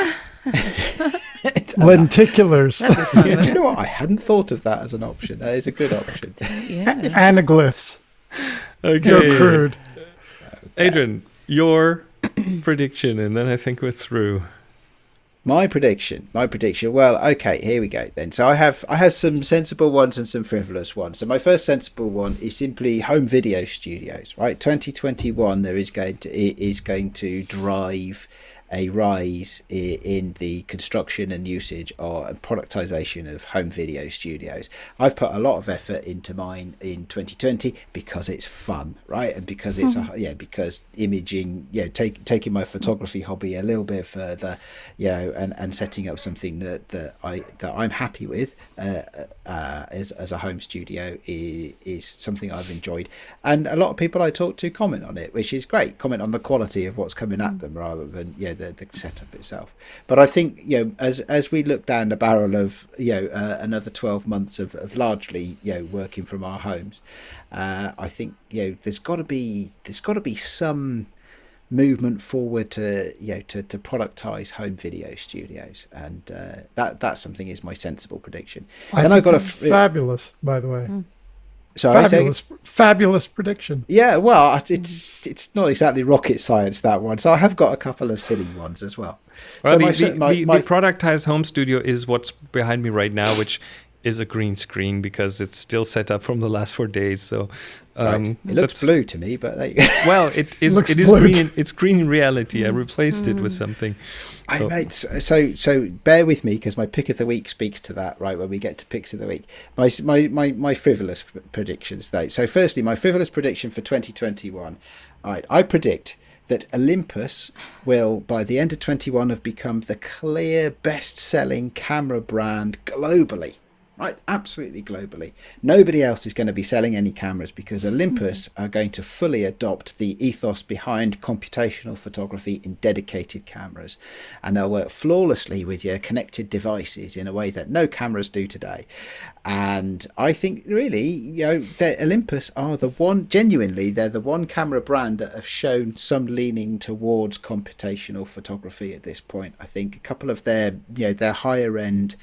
Lenticulars, That'd. Do you know what? I hadn't thought of that as an option. That is a good option. yeah. anaglyphs. Okay, You're crude. Adrian, your prediction, and then I think we're through. My prediction, my prediction. Well, okay, here we go then. So I have I have some sensible ones and some frivolous ones. So my first sensible one is simply home video studios. Right, 2021 there is going to i- is going to drive a rise in the construction and usage or productization of home video studios. I've put a lot of effort into mine in 2020 because it's fun, right? And because it's a, yeah, because imaging, you know, take, taking my photography hobby a little bit further, you know, and, and setting up something that, that I that I'm happy with uh, uh, as as a home studio is, is something I've enjoyed, and a lot of people I talk to comment on it, which is great. Comment on the quality of what's coming at them rather than you know the, the setup itself. But I think you know as as we look down the barrel of you know uh, another twelve months of, of largely you know working from our homes, uh, I think you know there's got to be there's got to be some movement forward to you know to, to productize home video studios and uh, that that's something is my sensible prediction I then think i've got a that's f- fabulous, by the way. Sorry, say- Fabulous, fabulous prediction. yeah well it's it's not exactly rocket science that one so i have got a couple of silly ones as well Well, so the, my, the, my, the, my- the productized home studio is what's behind me right now, which is a green screen because it's still set up from the last four days. So, right. um, it looks blue to me but there you go. Well, it is. Looks It is blue. green. In, it's green in reality. I replaced it with something. I So- mate, so so, so bear with me because my pick of the week speaks to that. Right when we get to picks of the week, my my my, my frivolous predictions though. So firstly, my frivolous prediction for 2021. All right, I predict that Olympus will by the end of 21 have become the clear best-selling camera brand globally. Right, absolutely globally. Nobody else is going to be selling any cameras because Olympus mm-hmm. are going to fully adopt the ethos behind computational photography in dedicated cameras. And they'll work flawlessly with your connected devices in a way that no cameras do today. And I think really, you know, that Olympus are the one, genuinely, they're the one camera brand that have shown some leaning towards computational photography at this point. I think a couple of their, you know, their higher end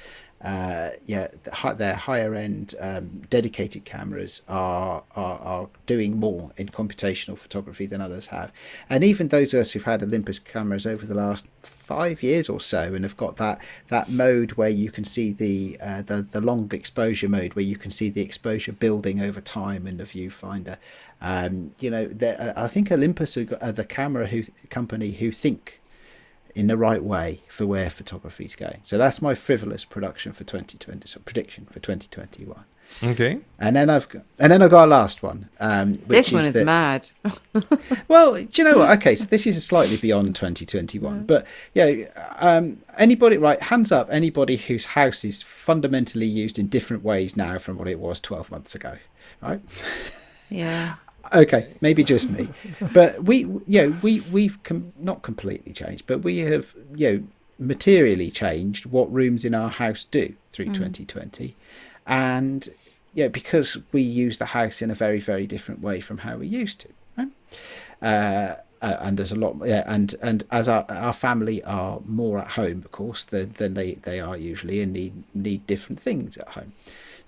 uh, yeah, their higher end um, dedicated cameras are, are are doing more in computational photography than others have, and even those of us who've had Olympus cameras over the last five years or so and have got that that mode where you can see the uh, the the long exposure mode where you can see the exposure building over time in the viewfinder. Um, you know, I think Olympus are the camera who company who think in the right way for where photography is going. So that's my frivolous production for 2020, so prediction for 2021. Okay. And then I've got, and then I've got a last one, um, which This one is is that, mad. well, do you know what? Okay, so this is slightly beyond 2021, but yeah, um, anybody, right? Hands up, anybody whose house is fundamentally used in different ways now from what it was 12 months ago, right? Yeah. Okay, maybe just me, but we, you know, we we've com- not completely changed, but we have, you know, materially changed what rooms in our house do through 2020, and yeah, because we use the house in a very very different way from how we used to. Right? Uh, uh, and there's a lot, yeah, and and as our our family are more at home, of course, than than they they are usually, and need need different things at home.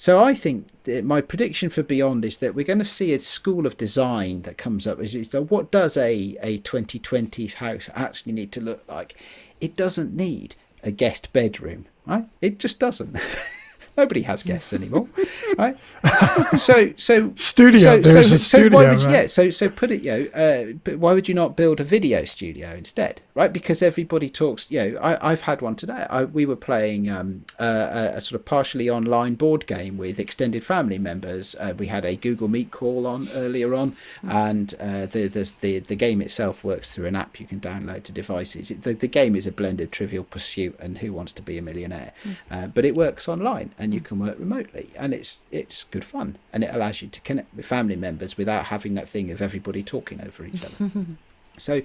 So I think my prediction for Beyond is that we're going to see a school of design that comes up. Is what does a a 2020s house actually need to look like? It doesn't need a guest bedroom, right? It just doesn't. Nobody has guests anymore, right? So, so Studio, So, there's so, a so why would you, right? yeah? So, so put it, you know, uh, but why would you not build a video studio instead, right? Because everybody talks. You know, I, I've had one today. I, we were playing um, a, a sort of partially online board game with extended family members. Uh, we had a Google Meet call on earlier on, and uh, the, there's the the game itself works through an app you can download to devices. It, the, the game is a blend of Trivial Pursuit and Who Wants to Be a Millionaire, uh, but it works online and you can work remotely, and it's it's good fun, and it allows you to connect with family members without having that thing of everybody talking over each other. so,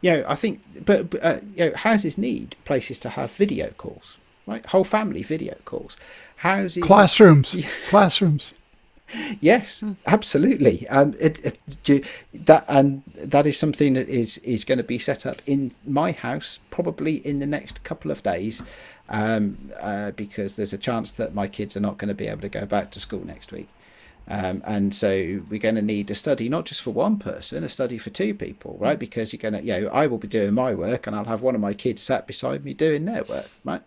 you know, I think, but, but uh, you know, houses need places to have video calls, right? Whole family video calls. Houses Classrooms, classrooms. Yes, absolutely. Um, it, it, do- that and that is something that is is going to be set up in my house probably in the next couple of days, um, uh, because there's a chance that my kids are not going to be able to go back to school next week. Um, and so we're going to need a study, not just for one person, a study for two people, right? Because you're going to, you know, I will be doing my work and I'll have one of my kids sat beside me doing their work, right?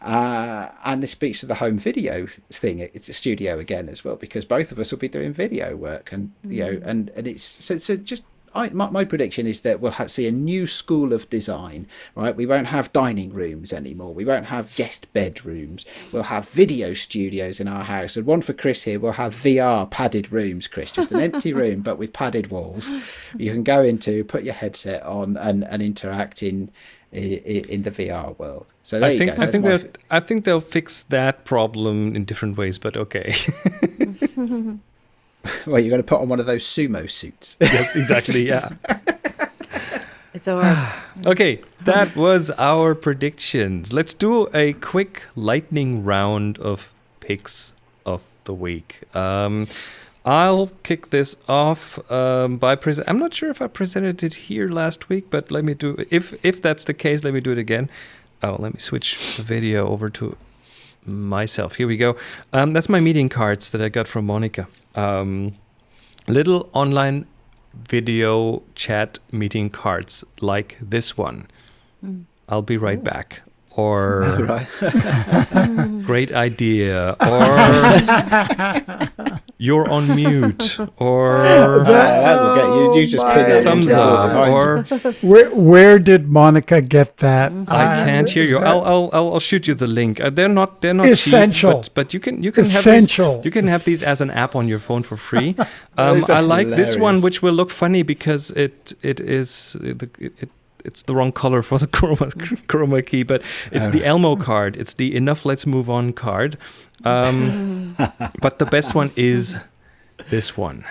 Uh, and this speaks to the home video thing. It's a studio again as well because both of us will be doing video work, and you know, and and it's so so just. I, my, my prediction is that we'll ha- see a new school of design, right? We won't have dining rooms anymore. We won't have guest bedrooms. We'll have video studios in our house. And one for Chris here, we'll have VR padded rooms, Chris, just an empty room, but with padded walls. You can go into, put your headset on, and, and interact in, in in the VR world. So there I you think go. I think my that I think they'll fix that problem in different ways, but okay. Well, you're going to put on one of those sumo suits. yes, exactly. Yeah. It's all right. Okay, that was our predictions. Let's do a quick lightning round of picks of the week. Um, I'll kick this off um, by present. I'm not sure if I presented it here last week, but let me do. If if that's the case, let me do it again. Oh, let me switch the video over to myself. Here we go. Um, that's my meeting cards that I got from Monica. Um, little online video chat meeting cards like this one. I'll be right back. Or right. great idea. Or you're on mute. Or that will get you. You just Oh put my thumbs up. Or Where where did Monica get that? I can't hear you. I'll, I'll I'll I'll shoot you the link. Uh, they're not they're not cheap, Essential. but, but you can you can Essential. have these, you can have these as an app on your phone for free. Um, I like this one, which will look funny because it it is it, it it's the wrong color for the chroma chroma key, but it's the Elmo card. It's the enough. Let's move on card. Um, but the best one is this one,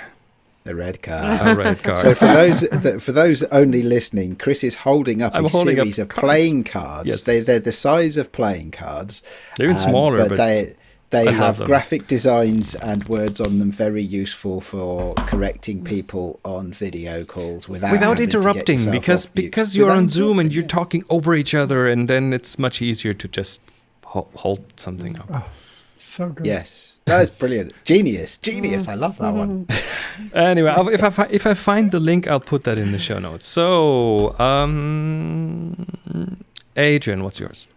the red card. a red card. So for those that, for those only listening, Chris is holding up I'm a holding up series of cards. playing cards. Yes. They they're the size of playing cards. They're even um, smaller, but they they I have graphic designs and words on them, very useful for correcting people on video calls without without having to get interrupting yourself because off because you're Without on Zoom and interrupting, you're yeah. talking over each other, and then it's much easier to just hold something up. So good. Yes, that is brilliant. Genius, genius. I love that one. Anyway, if I fi- if I find the link, I'll put that in the show notes. So, um, Adrian, what's yours?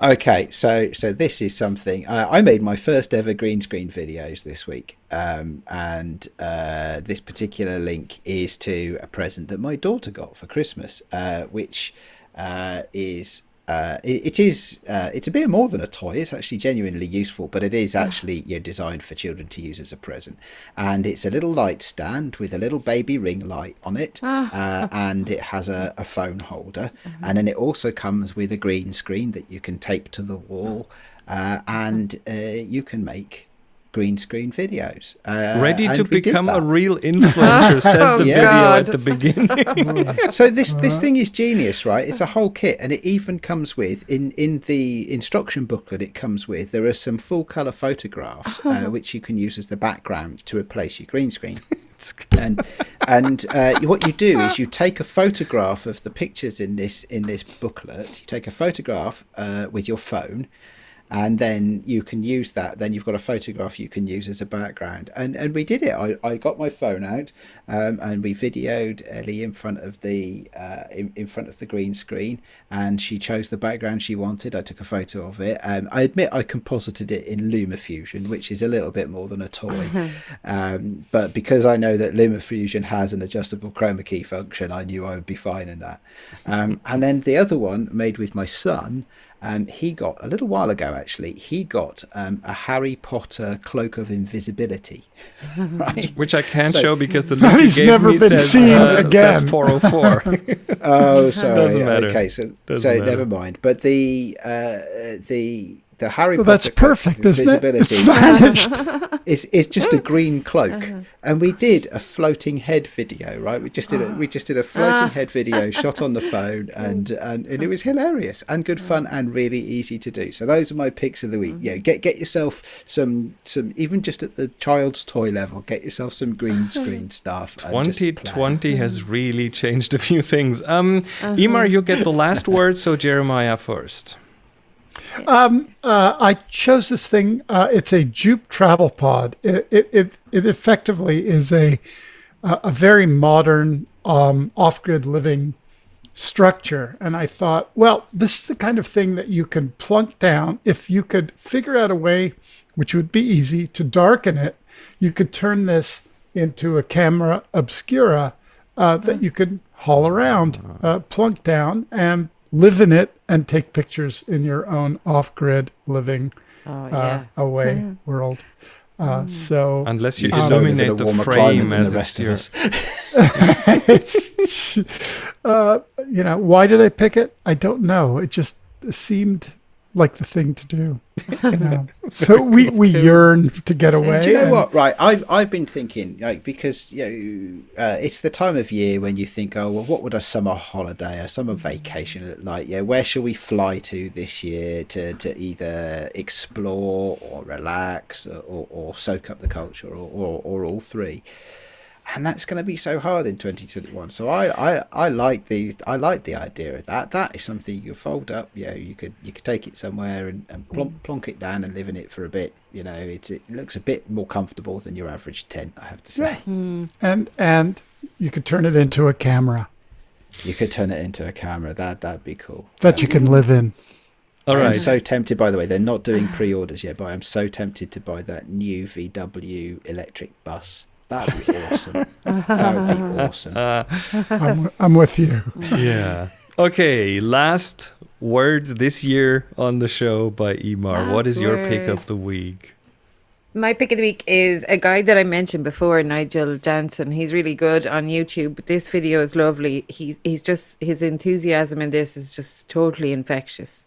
Okay, so so this is something uh, I made my first ever green screen videos this week, um, and uh, this particular link is to a present that my daughter got for Christmas, uh, which uh, is. Uh, it, it is uh, it's a bit more than a toy. It's actually genuinely useful but it is actually you know, designed for children to use as a present. And it's a little light stand with a little baby ring light on it uh, and it has a, a phone holder. And then it also comes with a green screen that you can tape to the wall uh, and uh, you can make green screen videos uh, Ready to and we did become a real influencer, says the Oh, video God. at the beginning. so this this thing is genius, right? It's a whole kit, and it even comes with in in the instruction booklet. It comes with there are some full color photographs uh, which you can use as the background to replace your green screen. and and uh, what you do is you take a photograph of the pictures in this in this booklet. You take a photograph uh, with your phone. And then you can use that. Then you've got a photograph you can use as a background, and and we did it. I, I got my phone out, um, and we videoed Ellie in front of the uh, in, in front of the green screen, and she chose the background she wanted. I took a photo of it. Um, I admit I composited it in LumaFusion, which is a little bit more than a toy, um, but because I know that LumaFusion has an adjustable chroma key function, I knew I would be fine in that. Um, and then the other one made with my son um, he got a little while ago actually he got um, a harry potter cloak of invisibility right Which I can't So- show because the he's gave never me been says, seen uh, again. says 404. oh sorry Doesn't matter. okay so Doesn't so matter. never mind but the uh, the the harry Well, potter that's cloak of perfect, isn't it? It's vanished. is is just a green cloak Uh-huh. and we did a floating head video right we just did a we just did a floating Ah. head video shot on the phone and, and and it was hilarious and good fun and really easy to do so those are my picks of the week yeah get get yourself some some even just at the child's toy level get yourself some green screen stuff and just play. 2020 has really changed a few things. Um, Emar, you get the last word, so Jeremiah first. Um, uh, I chose this thing. Uh, it's a Jupe travel pod. It, it, it, it effectively is a, a very modern um, off-grid living structure. And I thought, well, this is the kind of thing that you can plunk down. If you could figure out a way, which would be easy, to darken it, you could turn this into a camera obscura uh, that you could haul around, uh, plunk down, and live in it and take pictures in your own off-grid living Oh uh, yeah. away world. Uh, so Unless you You still live in a illuminate the frame as the rest of us. it's, uh, you know, why did I pick it? I don't know. It just seemed like the thing to do. You know? so we, we yearn to get away. Do you know and- what? Right, I've I've been thinking like because you know uh, it's the time of year when you think, oh well, what would a summer holiday, a summer vacation look like? Yeah, where shall we fly to this year to, to either explore or relax or, or, or soak up the culture or, or, or all three? And that's going to be so hard in 2021. So I, I, I like the I like the idea of that. That is something you fold up. You know, you could you could take it somewhere and, and plonk, plonk it down and live in it for a bit. You know, it, it looks a bit more comfortable than your average tent. I have to say. Hmm. and and you could turn it into a camera You could turn it into a camera. That that'd be cool. that you can live in. All I'm so tempted. By the way, they're not doing pre-orders yet, but I'm so tempted to buy that new VW electric bus. That would be awesome. that would be awesome. Uh, I'm, I'm with you. yeah. Okay, last word this year on the show by Emar. what Last is your pick of the week? My pick of the week is a guy that I mentioned before, Nigel Danson. He's really good on YouTube. This video is lovely. He's he's just his enthusiasm in this is just totally infectious.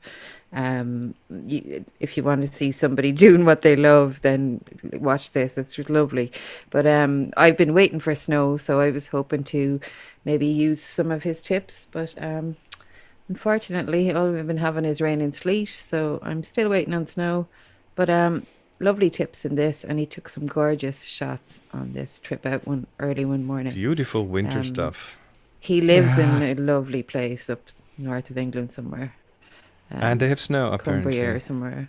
Um, you, if you want to see somebody doing what they love, then watch this. It's just lovely. But um, I've been waiting for snow, so I was hoping to maybe use some of his tips. But um, unfortunately, all we've been having is rain and sleet, so I'm still waiting on snow. But um, lovely tips in this, and he took some gorgeous shots on this trip out one early one morning. Beautiful winter Um, stuff. He lives in a lovely place up north of England somewhere. Um, And they have snow, apparently. Cumbria or somewhere.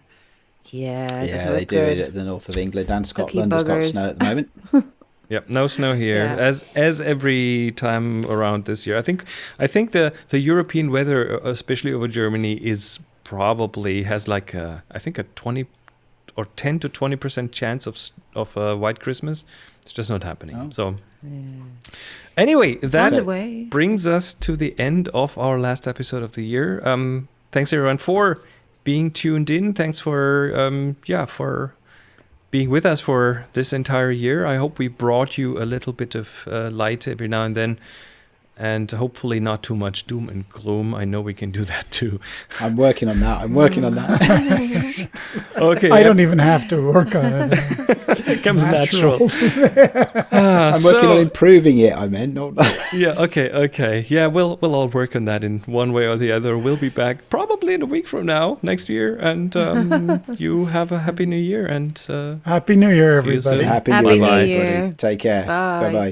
Yeah, yeah, they do good. it at the north of England and Lucky Scotland. has got snow at the moment. Yep, no snow here, Yeah. as as every time around this year. I think I think the the European weather, uh, especially over Germany, is probably has like a I think a twenty or ten to twenty percent chance of of uh, white Christmas. It's just not happening. Oh. So Yeah. anyway, that brings us to the end of our last episode of the year. Um, thanks everyone for being tuned in. Thanks for um, yeah for being with us for this entire year. I hope we brought you a little bit of uh, light every now and then, and hopefully not too much doom and gloom. I know we can do that too. I'm working on that. I'm working on that. Okay, I don't even have to work on it. it comes natural. Ah, I'm working so- on improving it. I meant not. yeah okay okay yeah we'll we'll all work on that in one way or the other we'll be back probably in a week from now next year and um, you have a happy new year and uh, Happy New Year, See you soon. everybody. Happy, Happy New New Year, Year. everybody. Take care. Bye. Bye bye.